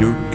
You.